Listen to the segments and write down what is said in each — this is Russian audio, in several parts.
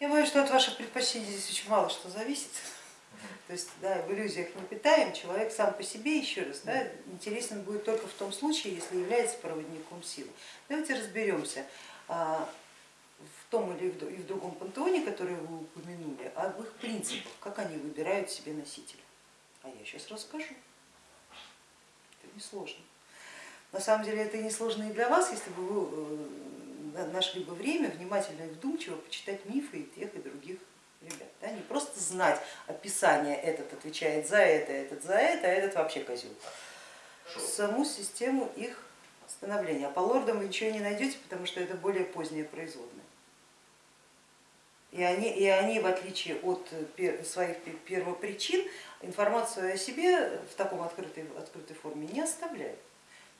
Я боюсь, что от ваших предпочтений здесь очень мало что зависит. То есть да, в иллюзиях не питаем, человек сам по себе, еще раз, да, интересен будет только в том случае, если является проводником силы. Давайте разберемся а, в том или в другом пантеоне, который вы упомянули, об их принципах, как они выбирают себе носителя. А я сейчас расскажу. Это несложно. На самом деле это несложно и для вас, если бы вы э, нашли бы время внимательно и вдумчиво почитать мифы и тех, и других ребят. Да? Не просто знать описание, этот отвечает за это, этот за это, а этот вообще козел. Саму систему их становления. А по лордам вы ничего не найдете, потому что это более позднее производное. И они, и они, в отличие от своих первопричин, информацию о себе в таком открытой, открытой форме не оставляют.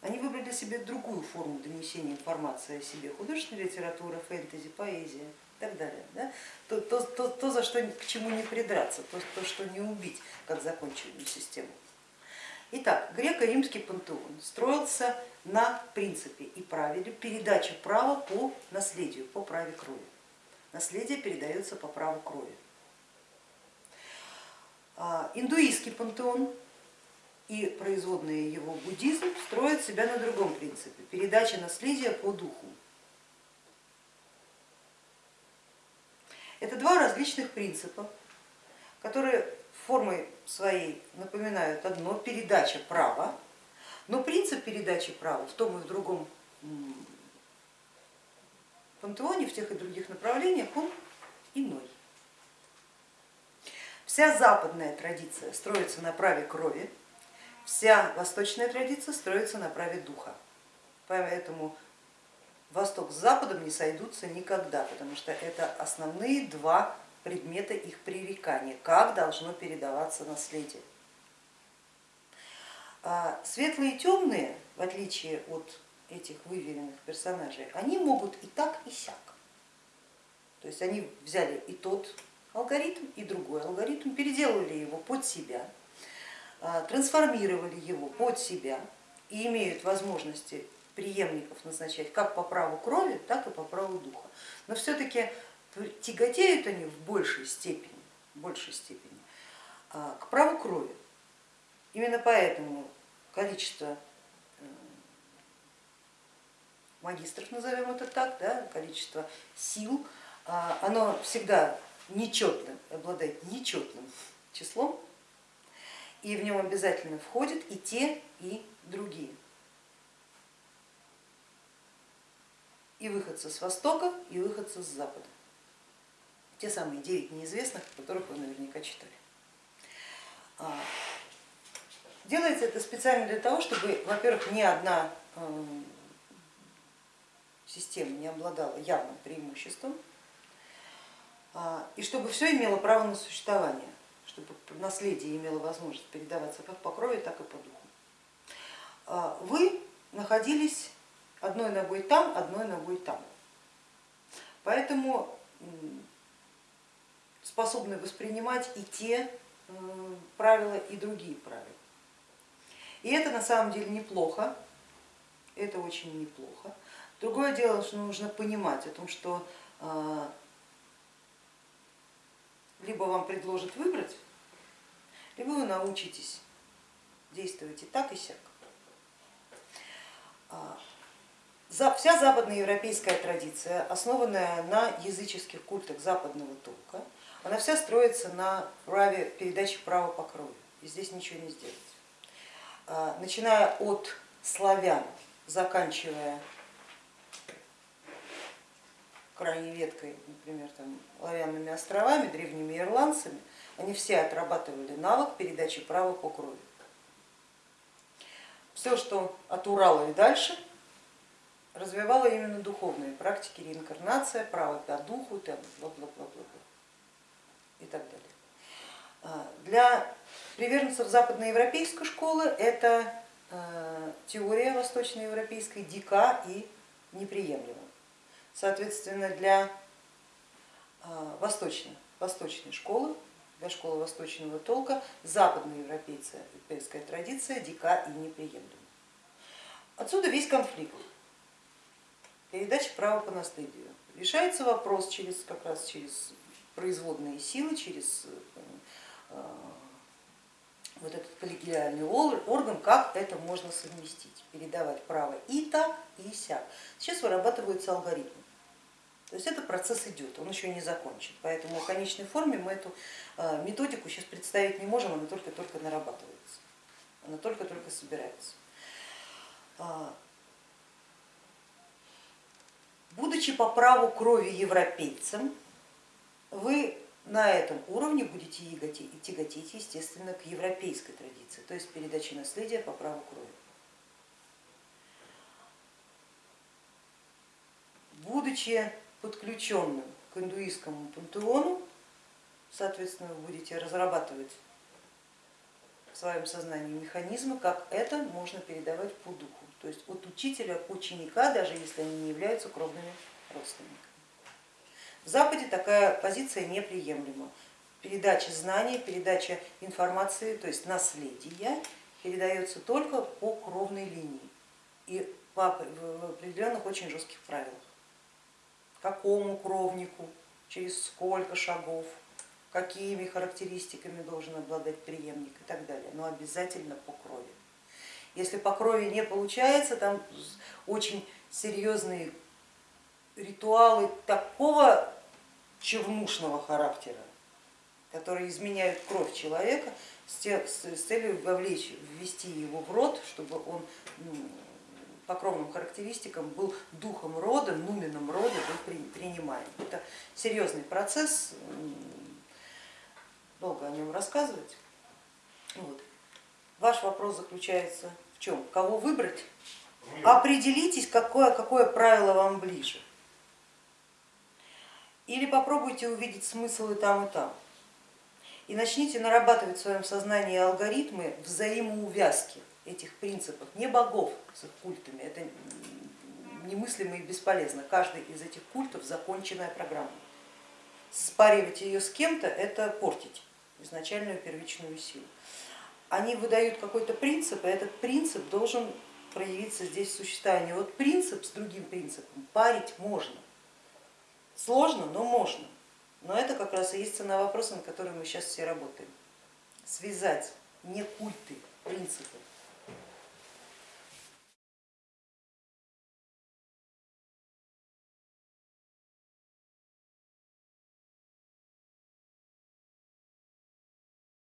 Они выбрали себе другую форму донесения информации о себе, художественная литература, фэнтези, поэзия и так далее. Да? То, то, то, то, за что к чему не придраться, то, то, что не убить, как законченную систему. Итак, греко-римский пантеон строился на принципе и правиле передачи права по наследию, по праве крови. Наследие передается по праву крови. А, индуистский пантеон и производные его буддизм строят себя на другом принципе, передача наследия по духу. Это два различных принципа, которые формой своей напоминают одно, передача права, но принцип передачи права в том и в другом пантеоне, в тех и других направлениях, он иной. Вся западная традиция строится на праве крови, Вся восточная традиция строится на праве духа, поэтому Восток с Западом не сойдутся никогда, потому что это основные два предмета их пререкания, как должно передаваться наследие. А светлые и темные, в отличие от этих выверенных персонажей, они могут и так, и сяк. То есть они взяли и тот алгоритм, и другой алгоритм, переделали его под себя, трансформировали его под себя и имеют возможности преемников назначать как по праву крови, так и по праву духа. Но все-таки тяготеют они в большей степени, в большей степени а, к праву крови. Именно поэтому количество э, магистров, назовем это так, да, количество сил, оно всегда нечетным, обладает нечетным числом, и в нем обязательно входят и те, и другие. И выходцы с востока, и выходцы с запада. Те самые девять неизвестных, которых вы наверняка читали. А, делается это специально для того, чтобы, во-первых, ни одна эм, система не обладала явным преимуществом, а, и чтобы все имело право на существование чтобы наследие имело возможность передаваться как по крови, так и по духу. А, вы находились одной ногой там, одной ногой там. Поэтому способны воспринимать и те правила, и другие правила. И это на самом деле неплохо, это очень неплохо. Другое дело, что нужно понимать о том, что а, либо вам предложат выбрать, либо вы научитесь действовать и так, и сяк. А, вся западноевропейская традиция, основанная на языческих культах западного толка, она вся строится на праве передачи права по крови, и здесь ничего не сделать. А, начиная от славян, заканчивая крайней веткой, например, там, Лавянными островами, древними ирландцами, они все отрабатывали навык передачи права по крови. Все, что от Урала и дальше, развивало именно духовные практики, реинкарнация, право по духу там, бла -бла -бла -бла и так далее. А, для приверженцев западноевропейской школы это а, теория восточноевропейской дика и неприемлема. Соответственно, для а, восточной, восточной школы, для школы восточного толка, западноевропейская традиция дика и неприемлема. Отсюда весь конфликт. Передача права по наследию. Решается вопрос через, как раз через производные силы, через э, вот этот коллегиальный орган, как это можно совместить, передавать право и так, и сяк. Сейчас вырабатываются алгоритмы. То есть этот процесс идет, он еще не закончен, поэтому в конечной форме мы эту э, методику сейчас представить не можем, она только-только нарабатывается, она только-только собирается. А, будучи по праву крови европейцем, вы на этом уровне будете тяготеть, естественно, к европейской традиции, то есть передаче наследия по праву крови. Будучи подключенным к индуистскому пантеону, соответственно, вы будете разрабатывать в своем сознании механизмы, как это можно передавать по духу, то есть от учителя к ученика, даже если они не являются кровными родственниками. В Западе такая позиция неприемлема. Передача знаний, передача информации, то есть наследия передается только по кровной линии и по определенных очень жестких правилах какому кровнику, через сколько шагов, какими характеристиками должен обладать преемник и так далее, но обязательно по крови. Если по крови не получается, там очень серьезные ритуалы такого чернушного характера, которые изменяют кровь человека с целью вовлечь, ввести его в рот, чтобы он ну, по кровным характеристикам был духом рода, нуменом рода был принимаем. Это серьезный процесс, долго о нем рассказывать. Вот. Ваш вопрос заключается в чем? Кого выбрать? Определитесь, какое, какое правило вам ближе. Или попробуйте увидеть смысл и там, и там. И начните нарабатывать в своем сознании алгоритмы взаимоувязки этих принципов, не богов с их культами, это немыслимо и бесполезно. Каждый из этих культов законченная программа. Спаривать ее с кем-то это портить изначальную первичную силу. Они выдают какой-то принцип, и этот принцип должен проявиться здесь в существовании. Вот принцип с другим принципом парить можно. Сложно, но можно. Но это как раз и есть цена вопроса, на котором мы сейчас все работаем. Связать не культы, принципы,